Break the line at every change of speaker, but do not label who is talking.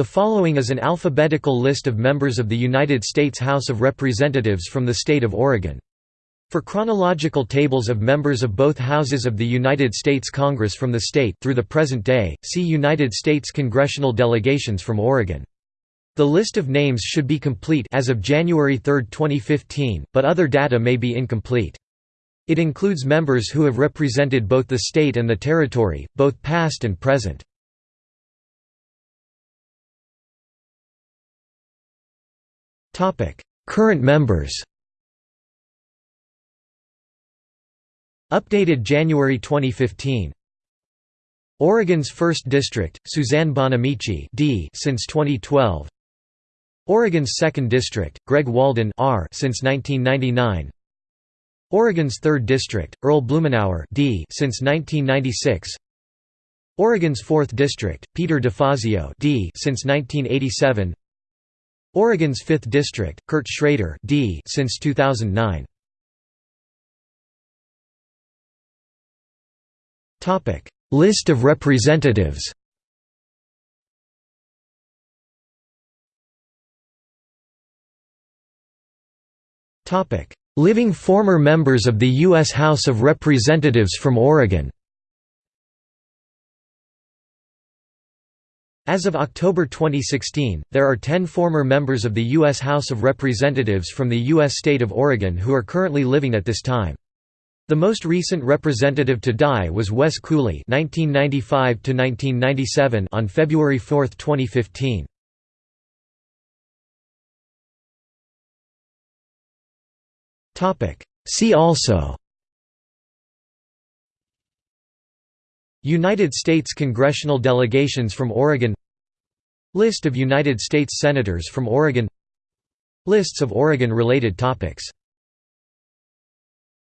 The following is an alphabetical list of members of the United States House of Representatives from the state of Oregon. For chronological tables of members of both houses of the United States Congress from the state through the present day, see United States congressional delegations from Oregon. The list of names should be complete as of January 3, 2015, but other data may be incomplete. It includes members who have represented both the state and the territory, both past and present. Current members Updated January 2015 Oregon's 1st District, Suzanne Bonamici D since 2012 Oregon's 2nd District, Greg Walden R since 1999 Oregon's 3rd District, Earl Blumenauer D since 1996 Oregon's 4th District, Peter DeFazio D since 1987 Oregon's 5th District, Kurt Schrader D since 2009. Topic: List of representatives. Living former members of the US House of Representatives from Oregon. As of October 2016, there are 10 former members of the U.S. House of Representatives from the U.S. state of Oregon who are currently living at this time. The most recent representative to die was Wes Cooley (1995–1997) on February 4, 2015. Topic. See also. United States congressional delegations from Oregon. List of United States Senators from Oregon. Lists of Oregon-related topics